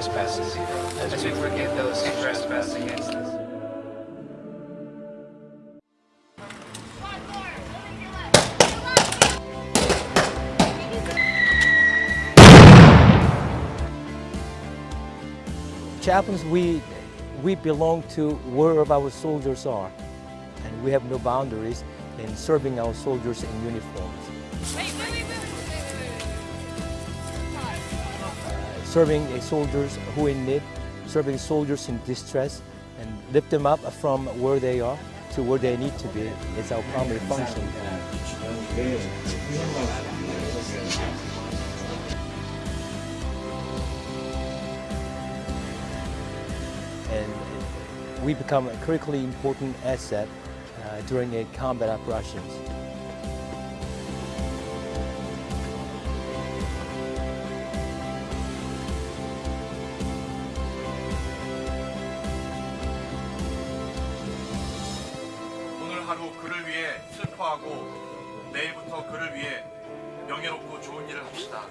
trespasses as we forgive those who trespass against us. Chaplains, we, we belong to wherever our soldiers are, and we have no boundaries in serving our soldiers in uniforms. Uh, serving soldiers who in need, serving soldiers in distress, and lift them up from where they are to where they need to be It's our primary function. and we become a critically important asset uh, during a combat operations. 하루 그를 위해 슬퍼하고 내일부터 그를 위해 명예롭고 좋은 일을 합시다.